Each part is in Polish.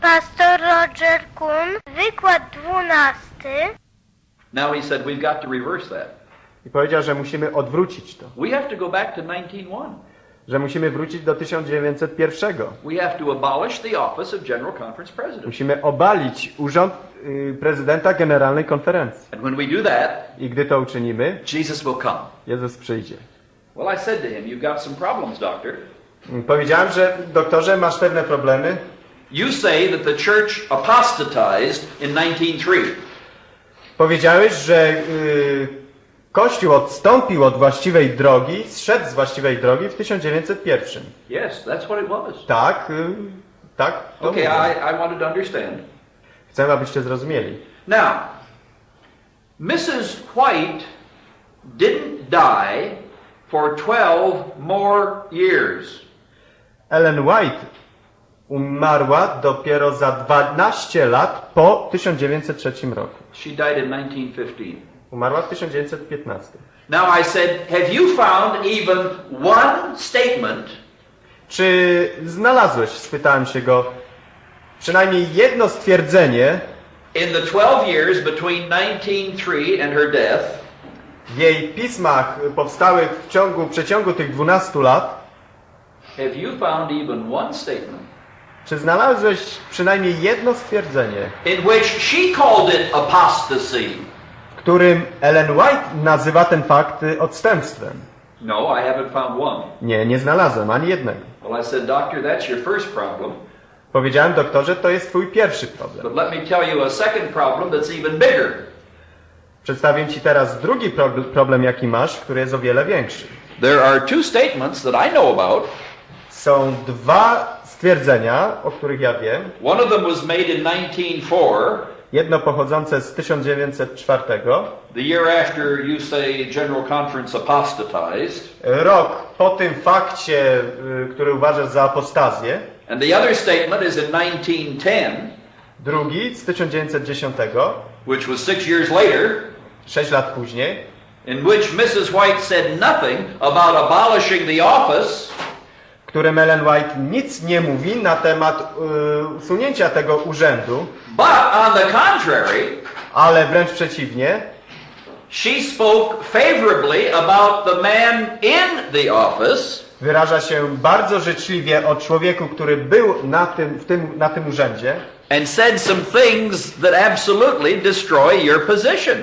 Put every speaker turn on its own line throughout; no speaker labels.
Pastor Roger Kuhn, wykład dwunasty.
Now he said we've got to reverse that.
I powiedział, że musimy odwrócić to.
We have to go back to 1901.
Że musimy wrócić do 1901.
We have to abolish the office of General Conference President.
Musimy obalić urząd y, prezydenta Generalnej Konferencji.
And when we do that,
I gdy to uczynimy,
Jesus will come.
Jezus przyjdzie.
Well, I said to him, You've got some problems, doctor.
Powiedziałem, że doktorze, masz pewne problemy.
You say that the church apostatized in 1903.
Powiedziałeś, że y, Kościół odstąpił od właściwej drogi, zszedł z właściwej drogi w 1901.
Yes, that's what it was.
Tak, y, tak.
Okay. I, I wanted to understand.
Chcę, abyście zrozumieli.
Now, Mrs. White didn't die for 12 more years.
Ellen White umarła dopiero za 12 lat po 1903 roku.
She died in 1915.
Umarła w 1915.
Now I said, have you found even one statement
Czy znalazłeś, spytałem się go, przynajmniej jedno stwierdzenie
in the 12 years between 1903 and her death
w jej pismach powstałych w ciągu, w przeciągu tych 12 lat?
Have you found even one statement
Czy znalazłeś przynajmniej jedno stwierdzenie,
in which she called it apostasy?
w którym Ellen White nazywa ten fakt odstępstwem?
No, I haven't found one.
Nie, nie znalazłem ani jednego.
Well, I said, Doctor, that's your first problem.
Powiedziałem doktorze, to jest twój pierwszy problem.
But let me tell you a second problem that's even bigger.
Przedstawię ci teraz drugi pro- problem, jaki masz, który jest o wiele większy.
There are two statements that I know about.
Są dwa stwierdzenia, o których ja wiem.
One of them was made in 1904,
Jedno pochodzące z 1904,
the year after you say General Conference apostatized,
rok po tym fakcie, y, który uważasz za apostazję.
and the other statement is in 1910,
Drugi z 1910,
which was six years later,
sześć lat później,
in which Mrs. White said nothing about abolishing the office,
którym Ellen White nic nie mówi na temat y, usunięcia tego urzędu,
but on the contrary,
ale wręcz przeciwnie,
she spoke favorably about the man in the office.
wyraża się bardzo życzliwie o człowieku, który był na tym, w tym, na tym urzędzie.
And said some things that absolutely destroy your position.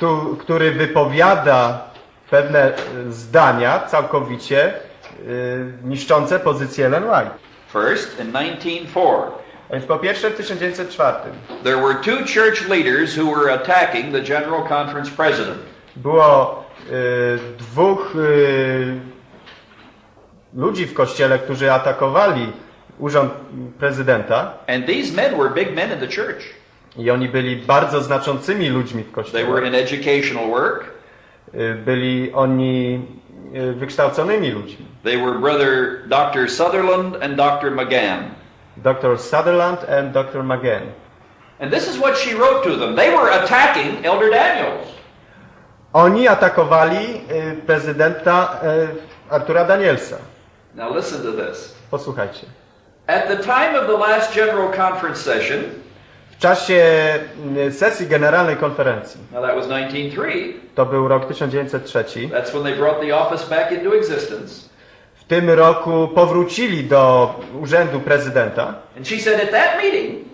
tu, który wypowiada pewne y, zdania całkowicie niszczące pozycję Ellen White.
First, in 1904,
A Więc po pierwsze w 1904
there were two church leaders who were attacking the General Conference president.
było y, dwóch y, ludzi w kościele, którzy atakowali urząd prezydenta
And these men were big men in the church.
i oni byli bardzo znaczącymi ludźmi w
They
kościele.
were in educational work.
Y, Byli oni y, wykształconymi ludźmi.
They were brother Dr. Sutherland and Dr. McGann.
Dr. Sutherland and Dr. McGann.
And this is what she wrote to them. They were attacking Elder Daniels.
Oni atakowali y, prezydenta y, Artura Danielsa.
Now listen to this.
Posłuchajcie.
At the time of the last General Conference session,
W czasie y, sesji Generalnej Konferencji,
now that was 1903,
to był rok 1903,
that's when they brought the office back into existence.
w tym roku powrócili do urzędu prezydenta
And she said at that meeting,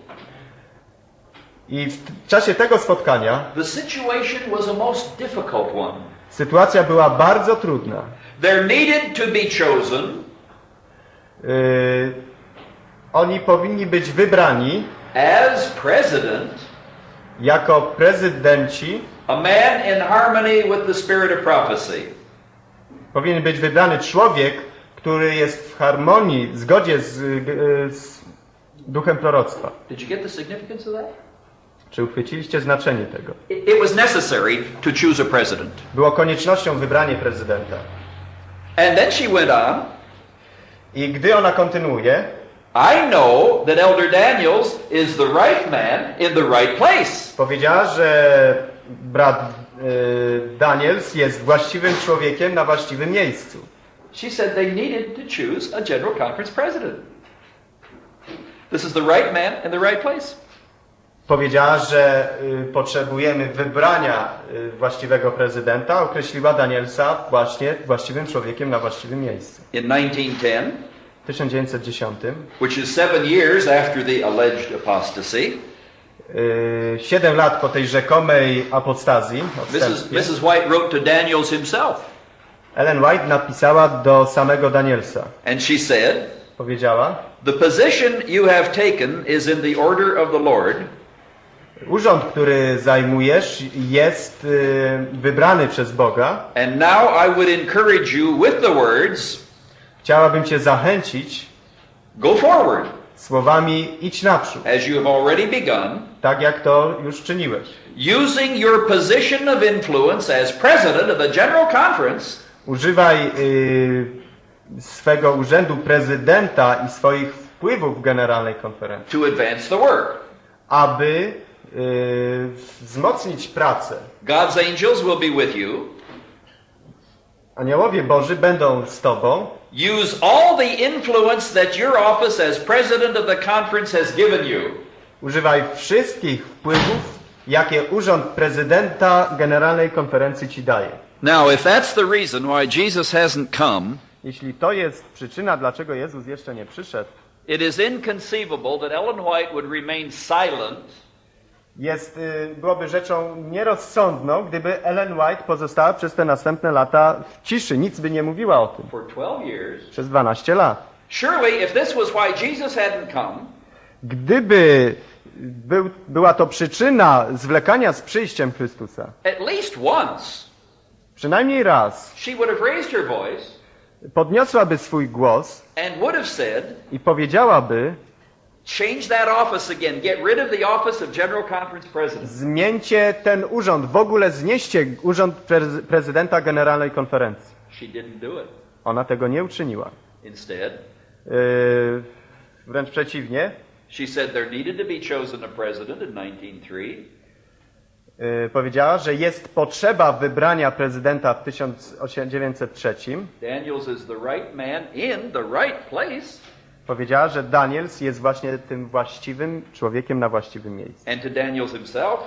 i w czasie tego spotkania
the situation was a most difficult one.
sytuacja była bardzo trudna.
There needed to be chosen
Y, oni powinni być wybrani
as president
jako prezydenci,
a man in harmony with the spirit of prophecy.
powinien być wybrany człowiek, który jest w harmonii, w zgodzie z, y, z duchem proroctwa.
Did you get the significance of that?
Czy uchwyciliście znaczenie tego?
It was necessary to choose a president.
Było koniecznością wybranie prezydenta.
And then she went on,
I gdy ona kontynuuje,
I know that Elder Daniels is the right man in the right place.
powiedziała, że brat y, Daniels jest właściwym człowiekiem na właściwym miejscu.
She said they needed to choose a General Conference president. This is the right man in the right place.
Powiedziała, że y, potrzebujemy wybrania y, właściwego prezydenta. Określiła Danielsa właśnie właściwym człowiekiem na właściwym miejscu.
In 1910,
W 1910,
which is seven years after the alleged apostasy,
y, siedem lat po tej rzekomej apostazji,
Mrs. Mrs. White wrote to Daniels himself,
Ellen White napisała do samego Danielsa.
and she said,
Powiedziała,
The position you have taken is in the order of the Lord,
urząd, który zajmujesz jest y, wybrany przez Boga.
and now I would encourage you with the words,
Chciałabym Cię zachęcić
Go forward,
słowami idź naprzód,
as you have already begun,
tak jak to już czyniłeś.
using your position of influence as president of the General Conference
Używaj y, swego urzędu prezydenta i swoich wpływów w Generalnej Konferencji,
to advance the work.
aby y, wzmocnić pracę.
God's angels will be with you.
Aniołowie Boży będą z Tobą.
Use all the influence that your office as president of the conference has given you.
Używaj wszystkich wpływów, jakie urząd prezydenta Generalnej Konferencji Ci daje.
Now, if that's the reason why Jesus hasn't come,
Jeśli to jest przyczyna, dlaczego Jezus jeszcze nie przyszedł,
it is inconceivable that Ellen White would remain silent
jest, y, byłoby rzeczą nierozsądną, gdyby Ellen White pozostała przez te następne lata w ciszy, nic by nie mówiła o tym.
for 12 years.
Przez 12 lat.
Surely, if this was why Jesus hadn't come,
Gdyby był, była to przyczyna zwlekania z przyjściem Chrystusa,
at least once,
przynajmniej raz
she would have raised her voice
podniosłaby swój głos
and would have said,
i powiedziałaby,
change that office again. Get rid of the office of General Conference President.
zmieńcie ten urząd, w ogóle znieście urząd prez- prezydenta Generalnej Konferencji.
She didn't do it.
Ona tego nie uczyniła.
Instead,
Yy, wręcz przeciwnie,
she said there needed to be chosen a president in 1903.
yy, powiedziała, że jest potrzeba wybrania prezydenta w 1903.
Daniels is the right man in the right place.
Powiedziała, że Daniels jest właśnie tym właściwym człowiekiem na właściwym miejscu.
And to Daniels himself,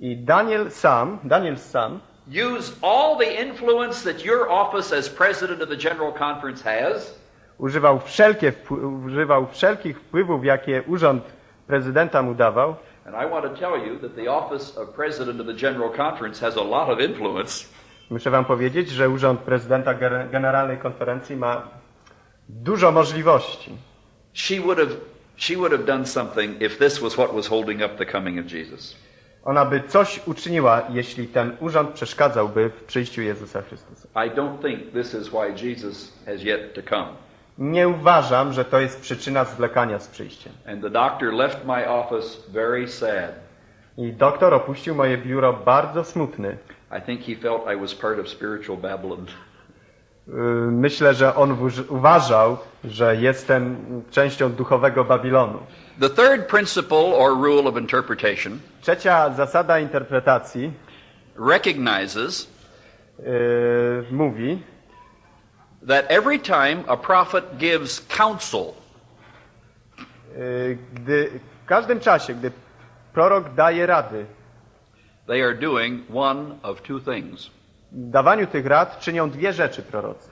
I Daniel sam, Daniel sam
use all the influence that your office as president of the General Conference has
używał, wszelkie, używał wszelkich wpływów, jakie urząd prezydenta mu dawał.
And I want to tell you that the office of President of the General Conference has a lot of influence.
Muszę wam powiedzieć, że urząd prezydenta Generalnej Konferencji ma dużo możliwości.
She would have she would have done something if this was what was holding up the coming of Jesus.
Ona by coś uczyniła, jeśli ten urząd przeszkadzałby w przyjściu Jezusa Chrystusa.
I don't think this is why Jesus has yet to come.
Nie uważam, że to jest przyczyna zwlekania z przyjściem.
And the doctor left my office very sad.
I doktor opuścił moje biuro bardzo smutny.
I think he felt I was part of spiritual Babylon.
Yy, Myślę, że on uważał, że jestem częścią duchowego Babilonu.
The third principle or rule of interpretation
Trzecia zasada interpretacji
recognizes
yy, mówi,
that every time a prophet gives counsel,
yy, gdy w każdym czasie, gdy prorok daje rady,
they are doing one of two things.
Dawaniu tych rad czynią dwie rzeczy prorocy.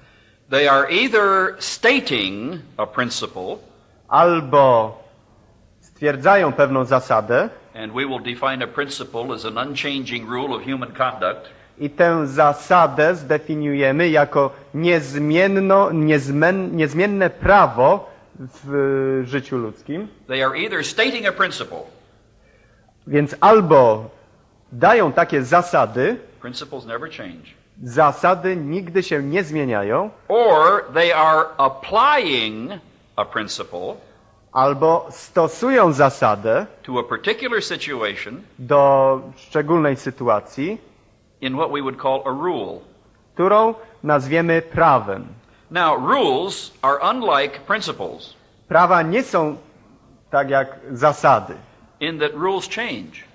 They are either stating a principle,
Albo stwierdzają pewną zasadę
and we will define a principle as an unchanging rule of human conduct,
i tę zasadę zdefiniujemy jako niezmienno, niezmen, niezmienne prawo w życiu ludzkim.
they are either stating a principle,
Więc albo dają takie zasady, zasady nigdy się nie zmieniają,
or they are applying a principle
albo stosują zasadę
to a particular situation
do szczególnej sytuacji,
in what we would call a rule.
którą nazwiemy prawem.
Now, rules are unlike principles
Prawa nie są tak jak zasady,
in that rules change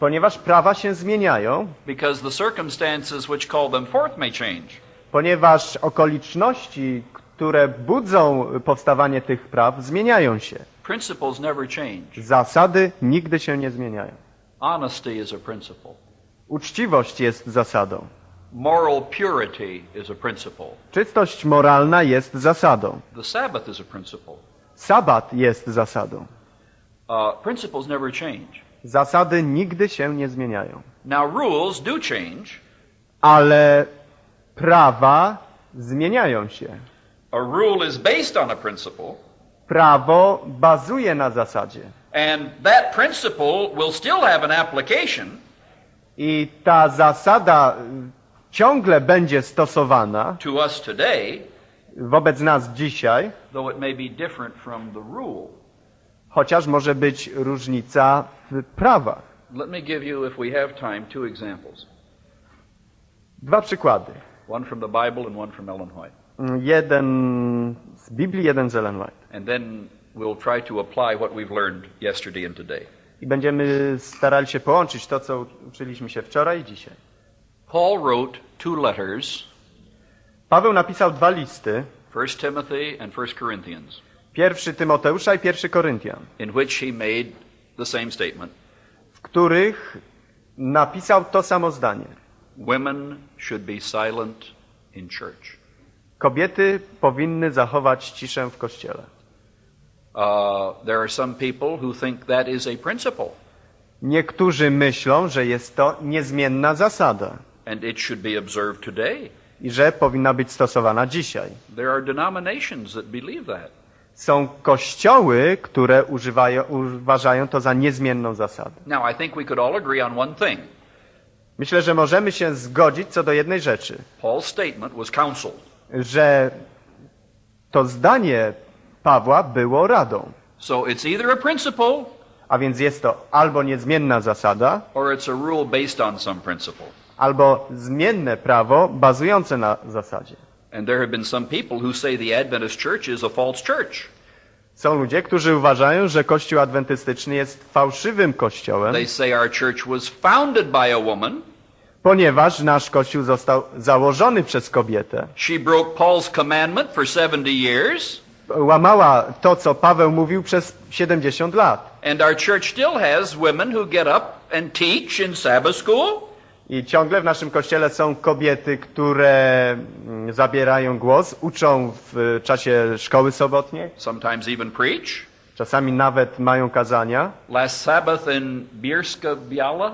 ponieważ prawa się zmieniają,
because the circumstances which call them forth may change.
ponieważ okoliczności, które budzą powstawanie tych praw, zmieniają się.
Principles never change.
Zasady nigdy się nie zmieniają.
Honesty is a principle.
Uczciwość jest zasadą.
Moral purity is a principle.
Czystość moralna jest zasadą.
The Sabbath is a principle.
Sabat jest zasadą.
Uh, principles never change.
Zasady nigdy się nie zmieniają.
Now, rules do change.
Ale prawa zmieniają się.
A rule is based on a principle,
Prawo bazuje na zasadzie.
and that principle will still have an application,
I ta zasada y, ciągle będzie stosowana
to us today,
wobec nas dzisiaj,
though it may be different from the rule.
Chociaż może być różnica w prawach.
Let me give you, if we have time, two examples
Dwa przykłady.
one from the Bible and one from Ellen White.
Jeden z Biblii, jeden z Ellen White.
And then we'll try to apply what we've learned yesterday and today.
I będziemy starali się połączyć to, co uczyliśmy się wczoraj i dzisiaj.
Paul wrote two letters,
Paweł napisał dwa listy.
1 Timothy and 1 Corinthians,
Pierwszy Tymoteusza i pierwszy Koryntian,
in which he made the same statement.
w których napisał to samo zdanie.
Women should be silent in church.
Kobiety powinny zachować ciszę w kościele.
Uh, there are some people who think that is a principle,
Niektórzy myślą, że jest to niezmienna zasada
and it should be observed today.
i że powinna być stosowana dzisiaj.
There are denominations that believe that.
Są kościoły, które używają, uważają to za niezmienną zasadę.
Now, I think we could all agree on one thing.
Myślę, że możemy się zgodzić co do jednej rzeczy,
Paul's statement was counsel.
że to zdanie Pawła było radą.
So it's either a principle
A więc jest to albo niezmienna zasada,
or it's a rule based on some principle.
albo zmienne prawo bazujące na zasadzie.
And there have been some people who say the Adventist church is a false church.
Są ludzie, którzy uważają, że Kościół Adwentystyczny jest fałszywym kościołem,
They say our church was founded by a woman.
ponieważ nasz Kościół został założony przez kobietę.
She broke Paul's commandment for 70 years.
Łamała to, co Paweł mówił przez 70 lat.
And our church still has women who get up and teach in Sabbath school.
I ciągle w naszym kościele są kobiety, które mm, zabierają głos, uczą w czasie szkoły sobotniej,
sometimes even preach.
czasami nawet mają kazania.
Last Sabbath in Bierska Biala,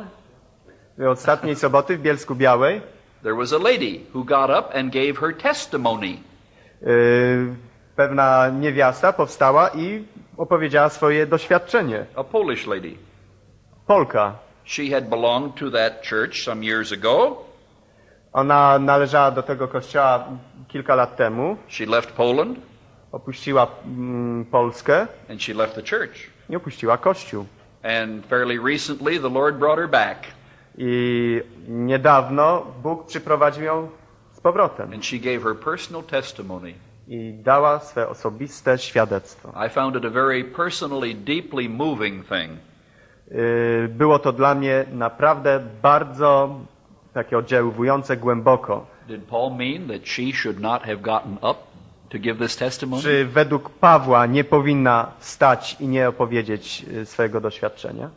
Ostatniej soboty w Bielsku Białej
there was a lady who got up and gave her testimony.
yy, pewna niewiasta powstała i opowiedziała swoje doświadczenie.
A Polish lady.
Polka.
She had belonged to that church some years ago.
Ona należała do tego kościoła kilka lat temu,
She left Poland
opuściła mm, Polskę
and she left the church.
i opuściła kościół.
And fairly recently, the Lord brought her back.
I niedawno Bóg przyprowadził ją z powrotem
And she gave her personal testimony.
i dała swe osobiste świadectwo.
I found it a very personally, deeply moving thing.
Yy, Było to dla mnie naprawdę bardzo takie oddziaływujące głęboko. Czy według Pawła nie powinna wstać i nie opowiedzieć y, swojego doświadczenia?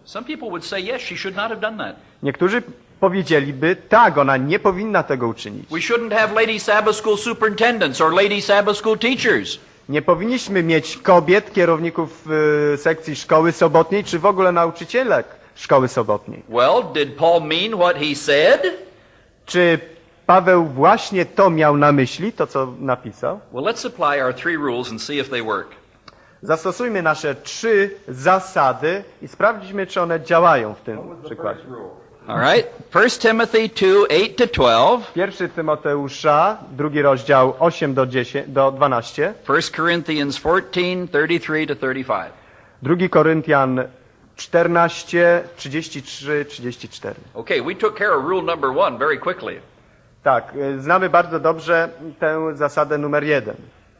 Niektórzy powiedzieliby, tak, ona nie powinna tego uczynić.
We shouldn't have lady Sabbath school superintendents or lady Sabbath school teachers.
Nie powinniśmy mieć kobiet, kierowników y, sekcji szkoły sobotniej, czy w ogóle nauczycielek szkoły sobotniej.
Well, did Paul mean what he said?
Czy Paweł właśnie to miał na myśli, to co napisał?
Well, let's apply our three rules and see if they work.
Zastosujmy nasze trzy zasady i sprawdźmy, czy one działają w tym przykładzie.
All right. 1 Timothy 2, 8 to 12.
Pierwszy Tymoteusza, drugi rozdział 8 do, 10, do 12,
1 Corinthians 14, 33 to 35.
drugi Koryntian 14, 33, 34.
Okay, we took care of rule number one very quickly.
Tak, y, znamy bardzo dobrze tę zasadę numer jeden.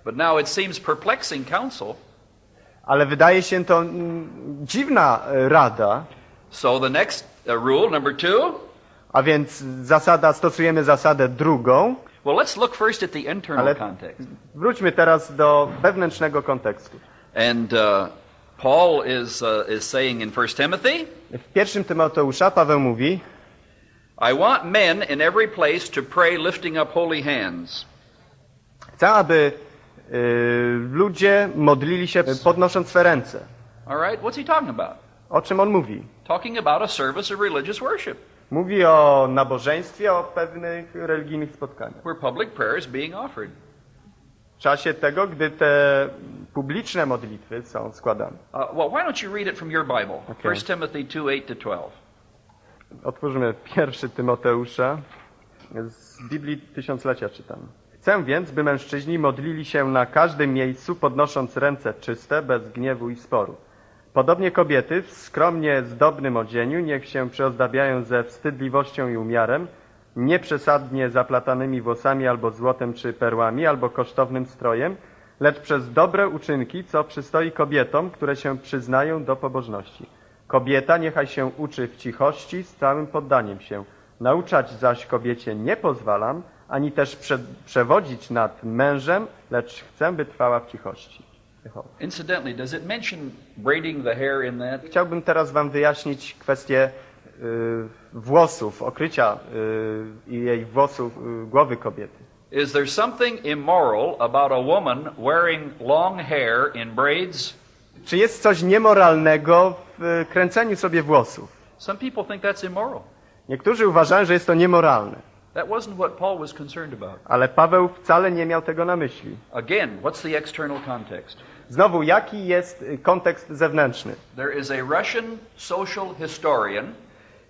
But now it seems perplexing counsel.
Ale wydaje się to mm, dziwna y, rada,
So the next rule, number two,
a więc zasada, stosujemy zasadę drugą.
Well, let's look first at the internal
Ale
context.
wróćmy teraz do wewnętrznego kontekstu.
And uh, Paul is, uh, is saying in 1 Timothy,
W pierwszym Tymoteusza Paweł mówi,
I want men in every place to pray lifting up holy hands.
chcę, aby y, ludzie modlili się podnosząc swe ręce.
All right, what's he talking about?
O czym on mówi?
Talking about a service of religious worship
Mówi o nabożeństwie, o pewnych religijnych spotkaniach.
where public prayer is being offered.
W czasie tego, gdy te publiczne modlitwy są składane.
Uh, well, why don't you read it from your Bible?
Okay.
1 Timothy 2 8 to 12.
Otwórzmy pierwszy Tymoteusza. Z Biblii Tysiąclecia czytam. Chcę więc, by mężczyźni modlili się na każdym miejscu, podnosząc ręce czyste, bez gniewu i sporu. Podobnie kobiety w skromnie zdobnym odzieniu niech się przyozdabiają ze wstydliwością i umiarem, nieprzesadnie zaplatanymi włosami albo złotem czy perłami, albo kosztownym strojem, lecz przez dobre uczynki, co przystoi kobietom, które się przyznają do pobożności. Kobieta niechaj się uczy w cichości z całym poddaniem się. Nauczać zaś kobiecie nie pozwalam, ani też prze, przewodzić nad mężem, lecz chcę, by trwała w cichości. Jehowa.
Incidentally, does it mention braiding the hair in that?
Chciałbym teraz Wam wyjaśnić kwestię y, włosów, okrycia y, jej włosów, y, głowy kobiety.
Is there something immoral about a woman wearing long hair in braids?
Czy jest coś niemoralnego w y, kręceniu sobie włosów?
Some people think that's immoral.
Niektórzy uważają, że jest to niemoralne,
That wasn't what Paul was concerned about.
ale Paweł wcale nie miał tego na myśli.
Again, what's the external context?
Znowu, jaki jest kontekst zewnętrzny?
There is a Russian social historian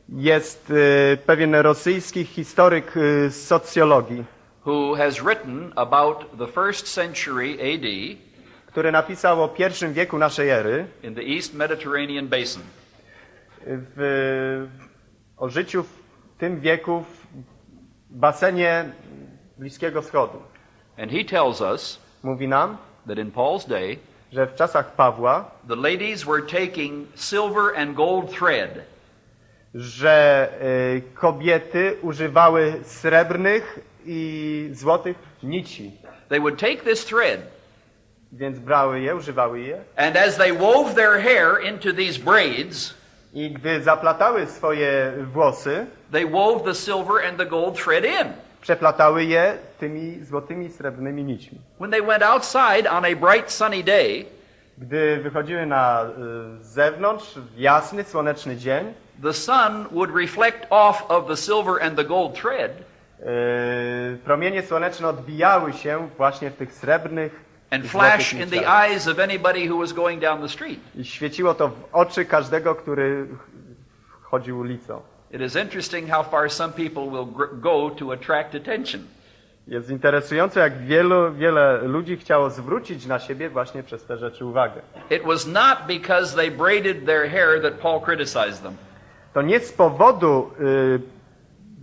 Jest y, pewien rosyjski historyk y, z socjologii,
who has written about the first century AD
który napisał o pierwszym wieku naszej ery
in the East Mediterranean basin.
w, o życiu w tym wieku w basenie Bliskiego Wschodu.
And he tells us
Mówi nam,
that in Paul's day,
że w czasach Pawła,
the ladies were taking silver and gold thread
że y, kobiety używały srebrnych i złotych nici.
They would take this thread,
Więc brały je, używały je
and as they wove their hair into these braids,
i gdy zaplatały swoje włosy,
they wove the silver and the gold thread in.
Przeplatały je tymi złotymi, srebrnymi nićmi.
When they went outside on a bright sunny day,
Gdy wychodziły na y, zewnątrz w jasny, słoneczny dzień,
the sun would reflect off of the silver and the gold thread,
y, promienie słoneczne odbijały się właśnie w tych srebrnych
and flash in the eyes of anybody who was going down the street.
I świeciło to w oczy każdego, który ch- chodził ulicą.
It is interesting how far some people will go to attract attention.
Jest interesujące, jak wielu, wiele ludzi chciało zwrócić na siebie właśnie przez te rzeczy uwagę.
It was not because they braided their hair that Paul criticized them.
To nie z powodu y,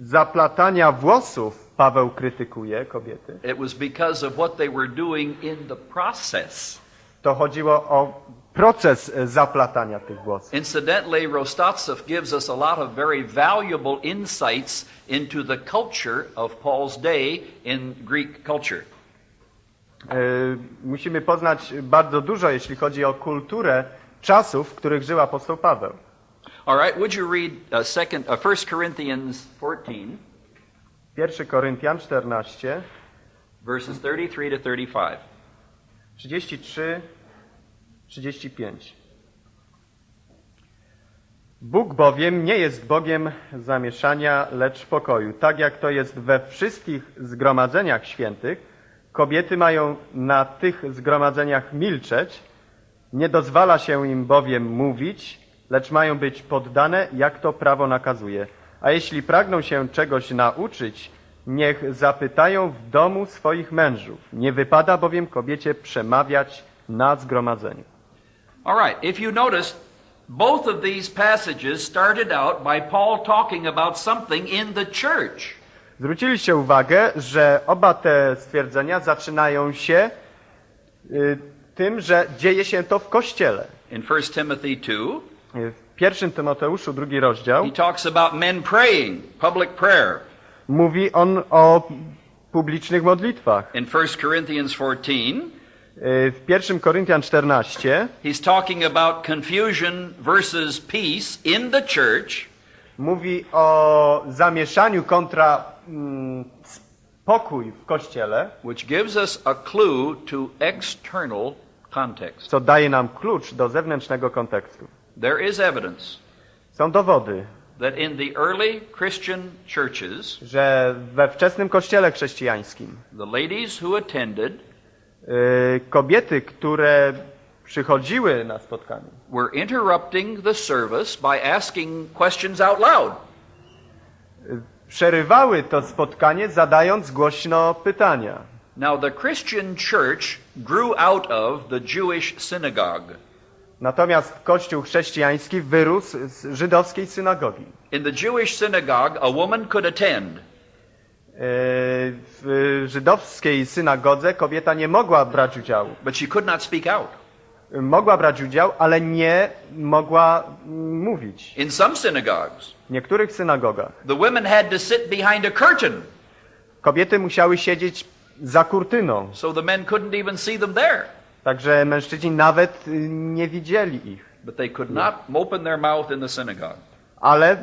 zaplatania włosów Paweł krytykuje kobiety.
It was because of what they were doing in the process.
To chodziło o proces y, zaplatania tych włosów.
Incidentally, Rostatsev gives us a lot of very valuable insights into the culture of Paul's day in Greek culture.
Y, musimy poznać bardzo dużo, jeśli chodzi o kulturę czasów, w których żył apostoł Paweł.
All right, would you read uh, second, uh, 1 Corinthians 14,
1 Koryntian 14,
verses 33 to 35?
33, 35. Bóg bowiem nie jest Bogiem zamieszania, lecz pokoju. Tak jak to jest we wszystkich zgromadzeniach świętych, kobiety mają na tych zgromadzeniach milczeć, nie dozwala się im bowiem mówić, lecz mają być poddane, jak to prawo nakazuje. A jeśli pragną się czegoś nauczyć, niech zapytają w domu swoich mężów. Nie wypada bowiem kobiecie przemawiać na zgromadzeniu.
All right, if you noticed, both of these passages started out by Paul talking about something in the church.
Zwróciliście uwagę, że oba te stwierdzenia zaczynają się y, tym, że dzieje się to w Kościele.
In 1 Timothy 2,
Y, W pierwszym Tymoteuszu, drugi rozdział,
he talks about men praying, public prayer.
mówi on o publicznych modlitwach.
In 1 Corinthians 14,
Y, W 1 Koryntian 14
he's talking about confusion versus peace in the church.
mówi o zamieszaniu kontra mm, spokój w kościele,
which gives us a clue to external context.
co daje nam klucz do zewnętrznego kontekstu.
There is evidence
Są dowody,
that in the early Christian churches,
że we wczesnym kościele chrześcijańskim
the ladies who attended
kobiety, które przychodziły na spotkanie,
were interrupting the service by asking questions out loud.
przerywały to spotkanie zadając głośno pytania.
Now, the Christian church grew out of the Jewish synagogue.
Natomiast kościół chrześcijański wyrósł z żydowskiej synagogi.
In the Jewish synagogue, a woman could attend,
Y, W żydowskiej synagodze kobieta nie mogła brać udziału.
but she could not speak out.
Mogła brać udział, ale nie mogła mówić.
In some synagogues,
W niektórych synagogach
the women had to sit behind a curtain,
kobiety musiały siedzieć za kurtyną,
so the men couldn't even see them there.
także mężczyźni nawet y, nie widzieli ich.
But they could not open their mouth in the synagogue.
Ale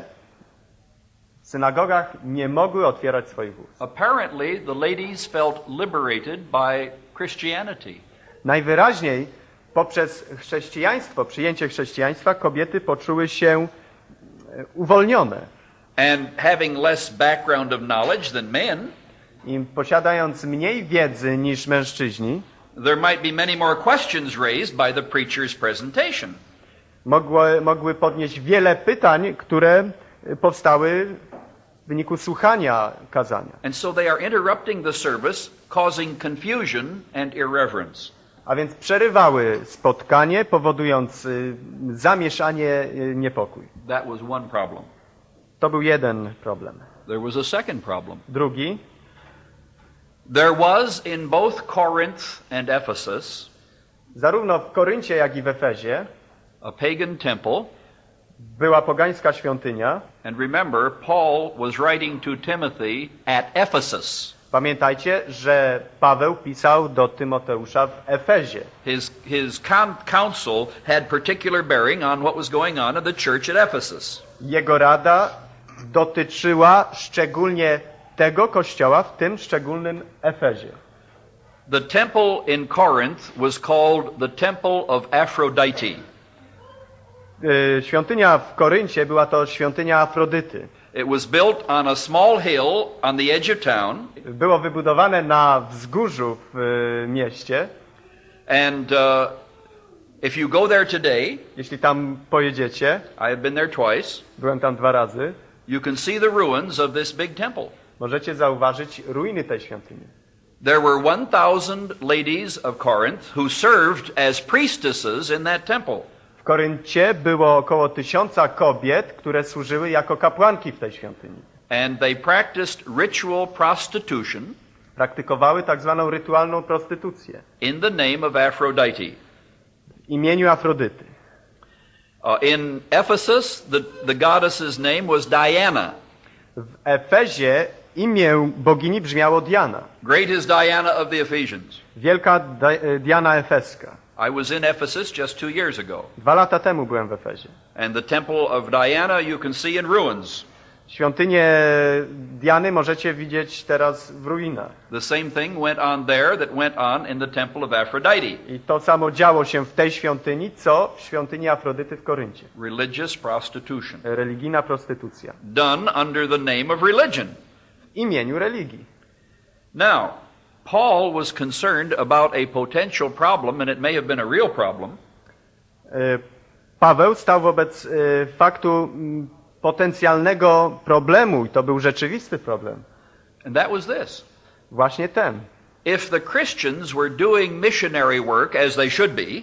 w synagogach nie mogły otwierać swoich ust.
Apparently, the ladies felt liberated by Christianity.
Najwyraźniej poprzez chrześcijaństwo, przyjęcie chrześcijaństwa, kobiety poczuły się e, uwolnione.
And having less background of knowledge than men,
I posiadając mniej wiedzy niż mężczyźni,
there might be many more questions raised by the preacher's presentation.
mogły, mogły podnieść wiele pytań, które powstały w wyniku słuchania kazania.
And so they are interrupting the service, causing confusion and irreverence.
A więc przerywały spotkanie, powodując y, zamieszanie, y, niepokój.
That was one problem.
To był jeden problem.
There was a second problem.
Drugi,
There was in both Corinth and Ephesus
zarówno w Koryncie, jak i w Efezie
a pagan temple.
Była pogańska świątynia.
And remember, Paul was writing to Timothy at Ephesus.
Pamiętajcie, że Paweł pisał do Tymoteusza w Efezie.
His, his had particular bearing on what was going on in the church at Ephesus.
Jego rada dotyczyła szczególnie tego kościoła w tym szczególnym Efezie.
The temple in Corinth was called the Temple of Aphrodite.
Y, Świątynia w Koryncie była to świątynia Afrodyty.
It was built on a small hill on the edge of town,
Było wybudowane na wzgórzu w y, mieście.
and uh, if you go there today,
Jeśli tam pojedziecie,
I have been there twice,
byłem tam dwa razy,
you can see the ruins of this big temple.
możecie zauważyć ruiny tej świątyni.
There were 1,000 ladies of Corinth who served as priestesses in that temple.
W Koryncie było około tysiąca kobiet, które służyły jako kapłanki w tej świątyni.
And they practiced ritual prostitution
Praktykowały tak zwaną rytualną prostytucję
in the name of Aphrodite.
w imieniu Afrodyty.
Uh, in Ephesus, the, the goddess's name was Diana.
W Efezie imię bogini brzmiało Diana.
Great is Diana of the Ephesians.
Wielka e, Diana Efeska.
I was in Ephesus just two years ago.
Dwa lata temu byłem w Efezie.
And the temple of Diana you can see in ruins.
Świątynię Diany możecie widzieć teraz w ruinach.
The same thing went on there that went on in the temple of Aphrodite.
I to samo działo się w tej świątyni, co w świątyni Afrodyty w Koryncie.
Religious prostitution.
Religijna prostytucja.
Done under the name of religion.
W imieniu religii.
Now, Paul was concerned about a potential problem, and it may have been a real problem,
E, Paweł stał wobec e, faktu potencjalnego problemu, i to był rzeczywisty problem.
and that was this.
Właśnie ten.
If the Christians were doing missionary work as they should be,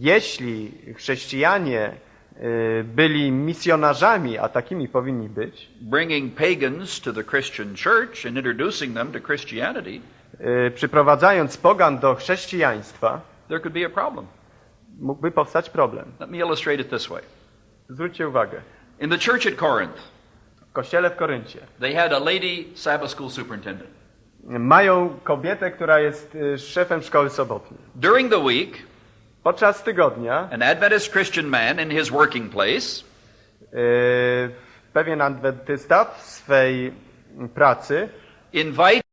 Jeśli chrześcijanie e, byli misjonarzami, a takimi powinni być,
bringing pagans to the Christian church and introducing them to Christianity,
Y, przyprowadzając pogan do chrześcijaństwa,
there could be a problem.
mógłby powstać problem.
Let me illustrate it this way.
Zwróćcie uwagę.
In the church at Corinth,
w kościele w Koryncie,
they had a lady Sabbath school superintendent.
Mają kobietę, która jest y, szefem szkoły sobotniej.
During the week,
podczas tygodnia,
an Adventist Christian man in his working place,
y, pewien adwentysta w swej pracy,
invite